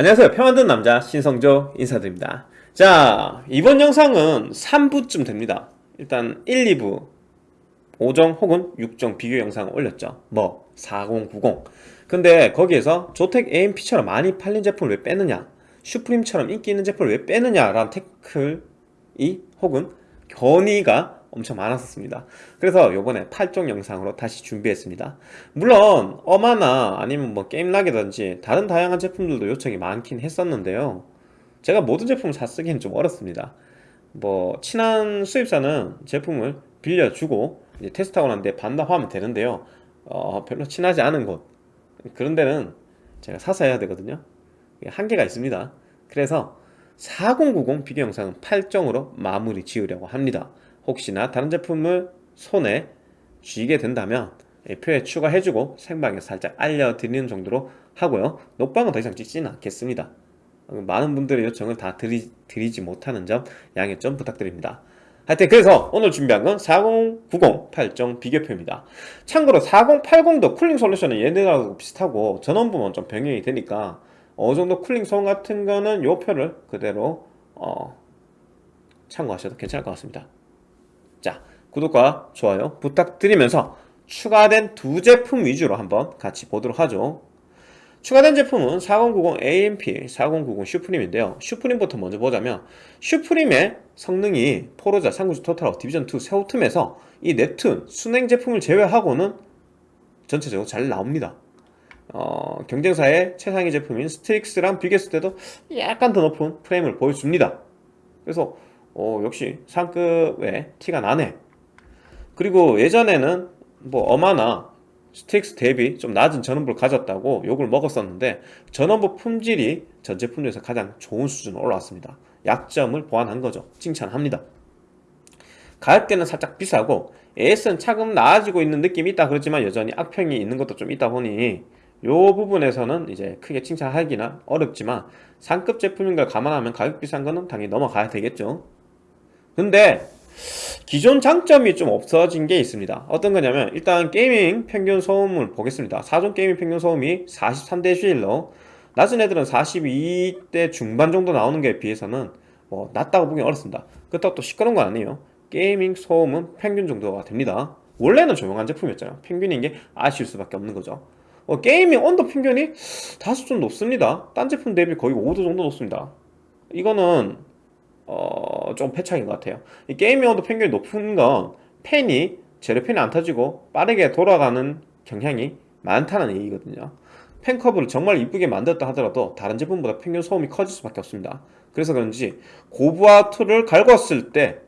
안녕하세요. 평안든 남자 신성조 인사드립니다. 자 이번 영상은 3부쯤 됩니다. 일단 1, 2부 5정 혹은 6정 비교 영상을 올렸죠. 뭐 4090 근데 거기에서 조텍 AMP처럼 많이 팔린 제품을 왜 빼느냐 슈프림처럼 인기 있는 제품을 왜 빼느냐 라는 태클이 혹은 견의가 엄청 많았었습니다. 그래서 요번에 8종 영상으로 다시 준비했습니다. 물론 어마나 아니면 뭐 게임락이든지 다른 다양한 제품들도 요청이 많긴 했었는데요. 제가 모든 제품을 다 쓰기는 좀 어렵습니다. 뭐 친한 수입사는 제품을 빌려주고 테스트하고 난 뒤에 반납하면 되는데요. 어, 별로 친하지 않은 곳. 그런 데는 제가 사서 해야 되거든요. 한계가 있습니다. 그래서 4090 비교 영상은 8정으로 마무리 지으려고 합니다 혹시나 다른 제품을 손에 쥐게 된다면 표에 추가해주고 생방에 살짝 알려드리는 정도로 하고요. 녹방은 더 이상 찍지는 않겠습니다. 많은 분들의 요청을 다 드리, 드리지 못하는 점 양해 좀 부탁드립니다. 하여튼 그래서 오늘 준비한 건 4090 8종 비교표입니다. 참고로 4080도 cooling solution은 얘네하고 비슷하고 전원부만 좀 변경이 되니까 어느정도 cooling 소음 같은 거는 요 표를 그대로 어, 참고하셔도 괜찮을 것 같습니다 자 구독과 좋아요 부탁드리면서 추가된 두 제품 위주로 한번 같이 보도록 하죠. 추가된 제품은 4090 AMP, 4090 슈프림인데요. 슈프림부터 먼저 보자면 슈프림의 성능이 포르자, 390 토탈하고 디비전2 세오툼에서 이 넵툰, 수랭 제품을 제외하고는 전체적으로 잘 나옵니다. 어, 경쟁사의 최상위 제품인 스트릭스랑 비교했을 때도 약간 더 높은 프레임을 보여줍니다. 그래서 어, 역시 상급의 티가 나네. 그리고 예전에는 뭐 어마나 스틱스 대비 좀 낮은 전원부를 가졌다고 욕을 먹었었는데 전원부 품질이 전 제품 중에서 가장 좋은 수준으로 올라왔습니다. 약점을 보완한 거죠. 칭찬합니다. 가격대는 살짝 비싸고 AS는 차근 나아지고 있는 느낌이 있다 그렇지만 여전히 악평이 있는 것도 좀 있다 보니 요 부분에서는 이제 크게 칭찬하기나 어렵지만 상급 제품인 걸 감안하면 가격 비싼 거는 당연히 넘어가야 되겠죠 근데 기존 장점이 좀 없어진 게 있습니다. 어떤 거냐면 일단 gaming 평균 소음을 보겠습니다. 8종 gaming 평균 소음이 43데시벨로 낮은 애들은 42대 중반 정도 나오는 게 비해서는 뭐 낮다고 보기 어렵습니다. 그렇다고 또 시끄러운 건 아니에요. gaming 소음은 평균 정도가 됩니다. 원래는 조용한 제품이었잖아요. 평균인 게 아쉬울 수밖에 없는 거죠. 어, gaming 온도 평균이 다소 좀 높습니다. 딴 제품 대비 거의 5도 정도 높습니다. 이거는 어, 좀 패착인 것 같아요. 이 gaming 온도 평균이 높은 건 팬이 zero fan이 안 터지고 빠르게 돌아가는 경향이 많다는 얘기거든요. fan curve를 정말 이쁘게 만들었다 하더라도 다른 제품보다 평균 소음이 커질 수밖에 없습니다. 그래서 그런지 고부하 tool을 갈궜을 때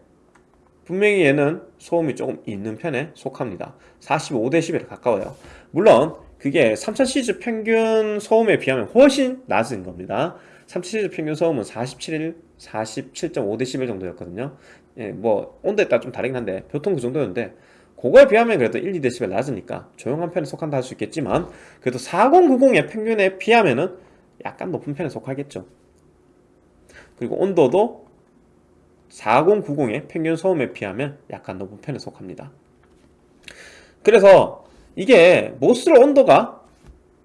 분명히 얘는 소음이 조금 있는 편에 속합니다. 45dB에 가까워요. 물론 그게 3000시즈 평균 소음에 비하면 훨씬 낮은 겁니다 3000시즈 평균 소음은 47, 47.5dB 정도였거든요. 예, 뭐 온도에 따라 좀 다르긴 한데 보통 그 정도였는데 그거에 비하면 그래도 1, 2dB 낮으니까 조용한 편에 속한다 할 수 있겠지만 그래도 4090의 평균에 비하면은 약간 높은 편에 속하겠죠. 그리고 온도도 4090의 평균 소음에 비하면 약간 높은 편에 속합니다. 그래서 이게 못쓸 온도가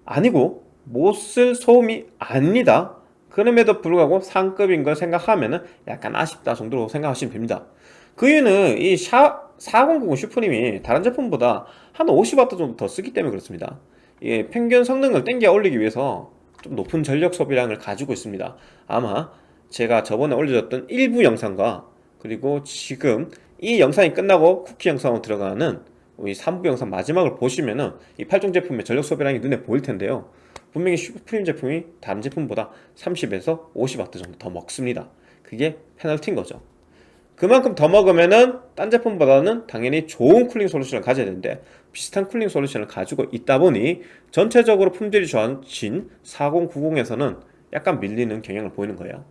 아니고 못쓸 소음이 아닙니다 그럼에도 불구하고 상급인 걸 생각하면 약간 아쉽다 정도로 생각하시면 됩니다. 그 이유는 이 샤, 4090 슈프림이 다른 제품보다 한 50W 정도 더 쓰기 때문에 그렇습니다. 예, 평균 성능을 땡겨 올리기 위해서 좀 높은 전력 소비량을 가지고 있습니다. 아마 제가 저번에 올려줬던 일부 영상과 그리고 지금 이 영상이 끝나고 쿠키 영상으로 들어가는 이 3부 영상 마지막을 보시면은 이 8종 제품의 전력 소비량이 눈에 보일 텐데요 분명히 슈프림 제품이 다른 제품보다 30에서 50W 정도 더 먹습니다. 그게 페널티인 거죠. 그만큼 더 먹으면은 딴 제품보다는 당연히 좋은 cooling solution을 가져야 되는데 비슷한 cooling solution을 가지고 있다 보니 전체적으로 품질이 좋아진 4090에서는 약간 밀리는 경향을 보이는 거예요.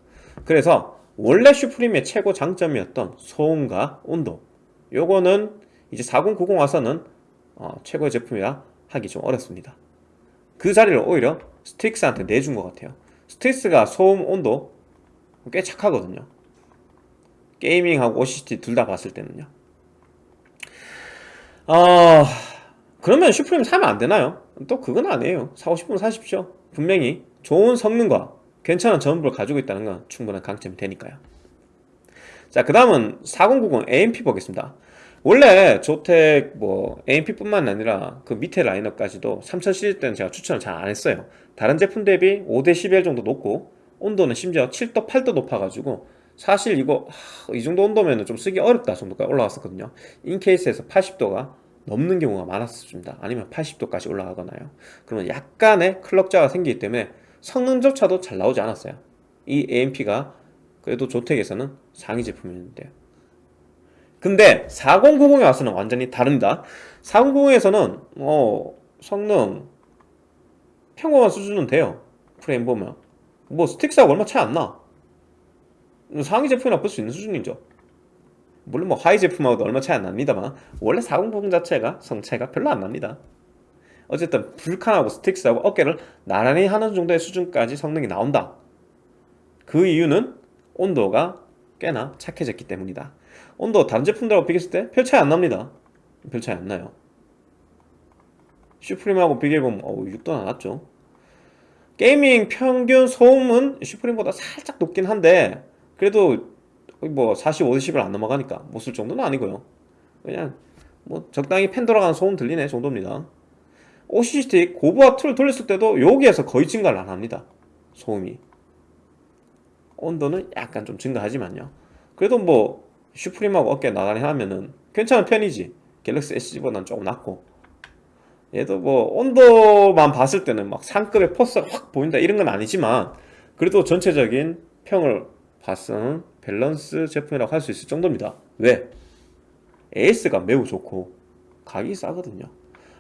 그래서 원래 슈프림의 최고 장점이었던 소음과 온도 요거는 이제 4090 와서는 어, 최고의 제품이라 하기 좀 어렵습니다 그 자리를 오히려 스틱스한테 내준 것 같아요. 스틱스가 소음 온도 꽤 착하거든요. 게이밍하고 OCT 둘 다 봤을 때는요. 어... 그러면 슈프림 사면 안 되나요? 또 그건 아니에요. 사고 싶으면 사십시오. 분명히 좋은 성능과 괜찮은 전원부를 가지고 있다는 건 충분한 강점이 되니까요. 자그 다음은 4090 AMP 보겠습니다 원래 조텍 뭐 AMP뿐만 아니라 그 밑에 라인업까지도 3000 시리즈 때는 제가 추천을 잘 안 했어요. 다른 제품 대비 5대 11 정도 높고 온도는 심지어 7도 8도 높아가지고 사실 이거 하, 이 정도 온도면 좀 쓰기 어렵다 정도까지 올라왔었거든요. 인케이스에서 80도가 넘는 경우가 많았습니다. 아니면 80도까지 올라가거나요. 그러면 약간의 클럭자가 생기기 때문에 성능조차도 잘 나오지 않았어요. 이 AMP가 그래도 조텍에서는 상위 제품이었는데요 근데 4090에 와서는 완전히 다릅니다. 4090에서는 어 성능 평범한 수준은 돼요. 프레임 보면. 뭐 스틱스하고 얼마 차이 안나. 상위 제품이라 볼수 있는 수준이죠. 물론 뭐 하위 제품하고도 얼마 차이 안 납니다만 원래 4090 자체가 성차이가 별로 안 납니다. 어쨌든 불칸하고 스틱스하고 어깨를 나란히 하는 정도의 수준까지 성능이 나온다. 그 이유는 온도가 꽤나 착해졌기 때문이다 온도 다른 제품들하고 비교했을 때 별 차이 안 납니다. 별 차이 안 나요. 슈프림하고 비교해보면 어우 6도나 낮죠. gaming 평균 소음은 슈프림보다 살짝 높긴 한데 그래도 뭐 40, 50을 안 넘어가니까 못 쓸 정도는 아니고요. 그냥 뭐 적당히 팬 돌아가는 소음 들리네 정도입니다. OCCT 고부하 tool 돌렸을 때도 여기에서 거의 증가를 안 합니다. 소음이. 온도는 약간 좀 증가하지만요. 그래도 뭐 슈프림하고 어깨 나란히 하면은 괜찮은 편이지. 갤럭시 SG보다는 조금 낫고. 얘도 뭐 온도만 봤을 때는 막 상급의 포스가 확 보인다 이런 건 아니지만 그래도 전체적인 평을 봤은 밸런스 제품이라고 할 수 있을 정도입니다. 왜? AS가 매우 좋고 가격이 싸거든요.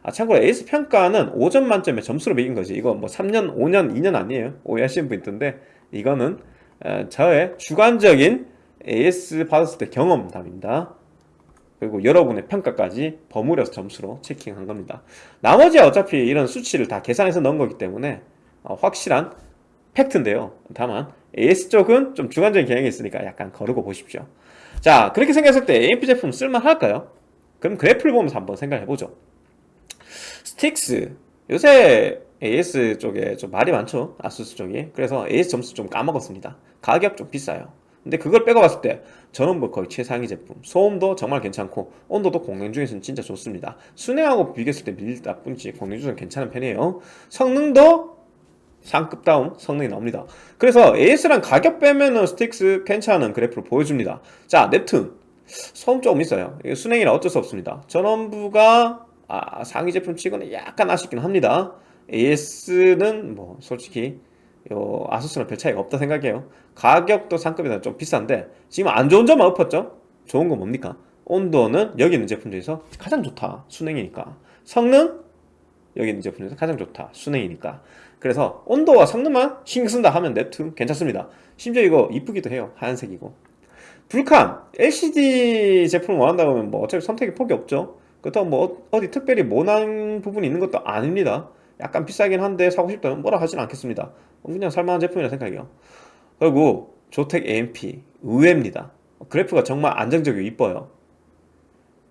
아 참고로 AS 평가는 5점 만점에 점수로 매긴 거지. 이거 뭐 3년, 5년, 2년 아니에요? 오해하시는 분 있던데 이거는 어, 저의 주관적인 AS 받았을 때 경험담입니다. 그리고 여러분의 평가까지 버무려서 점수로 checking한 겁니다. 나머지 어차피 이런 수치를 다 계산해서 넣은 거기 때문에 어, 확실한 팩트인데요. 다만 AS 쪽은 좀 주관적인 경향이 있으니까 약간 거르고 보십시오. 자 그렇게 생각했을 때 AMP 제품 쓸만할까요? 그럼 그래프를 보면서 한번 생각해보죠. 스트릭스. 요새 AS 쪽에 좀 말이 많죠? 아수스 쪽이. 그래서 AS 점수 좀 까먹었습니다. 가격 좀 비싸요 근데 그걸 빼고 봤을 때 저는 뭐 거의 최상위 제품. 소음도 정말 괜찮고 온도도 공랭 중에서는 진짜 좋습니다. 수랭하고 비교했을 때 밀릴 뿐이지 공랭 중에서는 괜찮은 편이에요. 성능도 상급 다운 성능이 나옵니다. 그래서 AS랑 가격 빼면은 스트릭스 괜찮은 그래프를 보여줍니다. 자 넵툰 소음 조금 있어요. 수랭이라 어쩔 수 없습니다. 전원부가 아, 상위 제품 치고는 약간 아쉽긴 합니다. AS는 뭐 솔직히 요 아수스랑 별 차이가 없다 생각해요. 가격도 상급이다 좀 비싼데 지금 안 좋은 점만 엎었죠? 좋은 건 뭡니까? 온도는 여기 있는 제품 중에서 가장 좋다. 순행이니까. 성능? 여기 있는 제품 중에서 가장 좋다. 순행이니까. 그래서 온도와 성능만 신경 쓴다 하면 넵툰 괜찮습니다. 심지어 이거 이쁘기도 해요. 하얀색이고. 불칸! LCD 제품을 원한다고 하면 뭐 어차피 선택의 폭이 없죠. 그렇다고 뭐 어디 특별히 모난 부분이 있는 것도 아닙니다 약간 비싸긴 한데 사고 싶다면 뭐라 하진 않겠습니다. 그냥 살만한 제품이라 생각해요. 그리고 조텍 AMP 의외입니다. 그래프가 정말 안정적이고 이뻐요.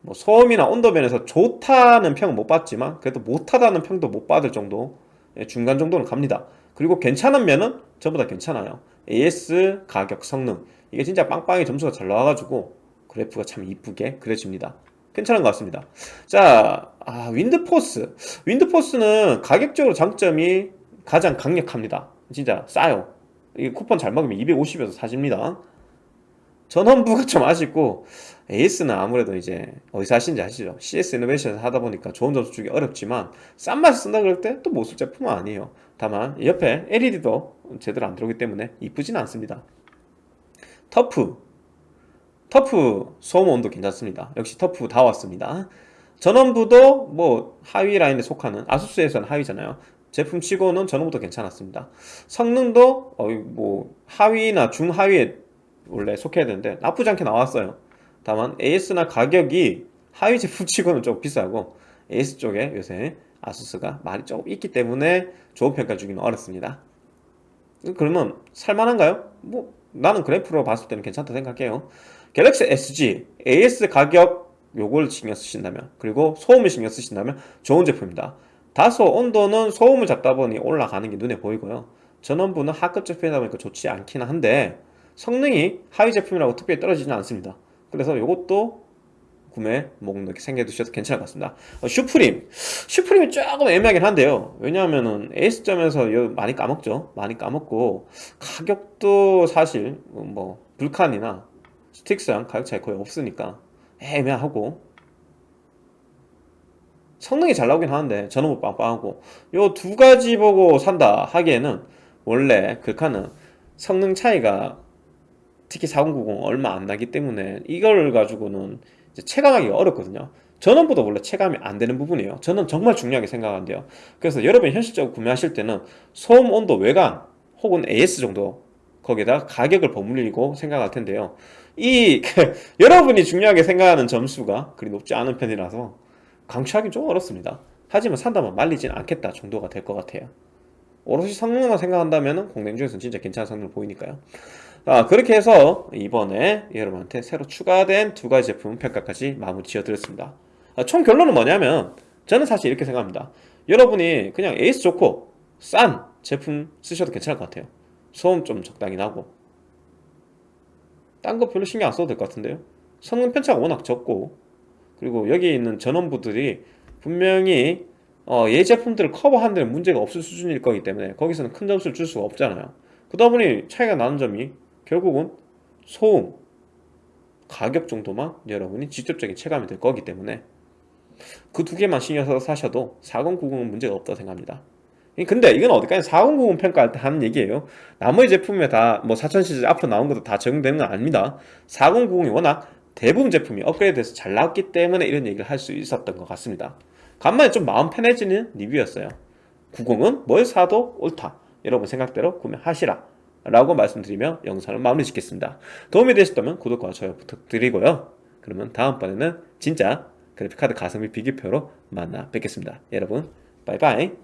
뭐 소음이나 온도면에서 좋다는 평은 못 받지만 그래도 못하다는 평도 못 받을 정도 예, 중간 정도는 갑니다. 그리고 괜찮은 면은 전부 다 괜찮아요. AS 가격 성능. 이게 진짜 빵빵히 점수가 잘 나와가지고 그래프가 참 이쁘게 그려집니다 괜찮은 것 같습니다. 자 아, 윈드포스. 윈드포스는 가격적으로 장점이 가장 강력합니다. 진짜 싸요. 이 쿠폰 잘 먹으면 250에서 사집니다. 전원부가 좀 아쉽고 AS는 아무래도 이제 어디서 하시는지 아시죠? CS 이노베이션에서 하다 보니까 좋은 점수 주기 어렵지만 싼 맛에 쓴다 그럴 때 또 못 쓸 제품은 아니에요. 다만 옆에 LED도 제대로 안 들어오기 때문에 이쁘진 않습니다. 터프 터프 소음 온도 괜찮습니다. 역시 터프 다 왔습니다. 전원부도 뭐 하위 라인에 속하는 아수스에서는 하위잖아요. 제품 치고는 전원부도 괜찮았습니다. 성능도 어, 뭐 하위나 중하위에 원래 속해야 되는데 나쁘지 않게 나왔어요. 다만 AS나 가격이 하위 제품 치고는 좀 비싸고 AS 쪽에 요새 아수스가 많이 조금 있기 때문에 좋은 평가 주기는 어렵습니다. 그러면 살만한가요? 뭐 나는 그래프로 봤을 때는 괜찮다 생각해요 갤럭시 SG AS 가격 요걸 신경 쓰신다면 그리고 소음을 신경 쓰신다면 좋은 제품입니다. 다소 온도는 소음을 잡다 보니 올라가는 게 눈에 보이고요. 전원부는 하급 제품이다 보니까 좋지 않긴 한데 성능이 하위 제품이라고 특별히 떨어지지는 않습니다. 그래서 이것도 구매 목록에 생겨두셔도 괜찮을 것 같습니다. 어, 슈프림. 슈프림이 조금 애매하긴 한데요. 왜냐하면은 A점에서 많이 까먹죠. 많이 까먹고 가격도 사실 뭐 불칸이나 스틱스랑 가격 차이 거의 없으니까 애매하고. 성능이 잘 나오긴 하는데 전원부 빵빵하고. 요 두 가지 보고 산다 하기에는 원래 글카는 성능 차이가 특히 4090 얼마 안 나기 때문에 이걸 가지고는 이제 체감하기가 어렵거든요. 전원보다 원래 체감이 안 되는 부분이에요. 저는 정말 중요하게 생각하는데요. 그래서 여러분이 현실적으로 구매하실 때는 소음 온도 외관 혹은 AS 정도 거기에다가 가격을 버무리고 생각할 텐데요. 이 여러분이 중요하게 생각하는 점수가 그리 높지 않은 편이라서 강추하기 좀 어렵습니다. 하지만 산다면 말리진 않겠다 정도가 될 것 같아요. 오롯이 성능만 생각한다면 공랭 중에서는 진짜 괜찮은 성능을 보이니까요. 아, 그렇게 해서 이번에 여러분한테 새로 추가된 두 가지 제품 평가까지 마무리 지어드렸습니다. 아, 총 결론은 뭐냐면 저는 사실 이렇게 생각합니다. 여러분이 그냥 에이스 좋고 싼 제품 쓰셔도 괜찮을 것 같아요 소음 좀 적당히 나고. 딴 거 별로 신경 안 써도 될 것 같은데요? 성능 편차가 워낙 적고. 그리고 여기 있는 전원부들이 분명히 어, 얘 제품들을 커버하는 데는 문제가 없을 수준일 거기 때문에 거기서는 큰 점수를 줄 수가 없잖아요. 그러다 보니 차이가 나는 점이 결국은 소음, 가격 정도만 여러분이 직접적인 체감이 될 거기 때문에 그 두 개만 신경 써서 사셔도 4090은 문제가 없다고 생각합니다 근데 이건 어디까지 4090 평가할 때 하는 얘기예요. 나머지 제품에 다 뭐 4000 시리즈 앞으로 나온 것도 다 적용되는 건 아닙니다. 4090이 워낙 대부분 제품이 업그레이드 돼서 잘 나왔기 때문에 이런 얘기를 할 수 있었던 것 같습니다. 간만에 좀 마음 편해지는 리뷰였어요. 90은 뭘 사도 옳다. 여러분 생각대로 구매하시라. 라고 말씀드리며 영상을 마무리 짓겠습니다. 도움이 되셨다면 구독과 좋아요 부탁드리고요. 그러면 다음번에는 진짜 그래픽카드 가성비 비교표로 만나 뵙겠습니다. 여러분 바이바이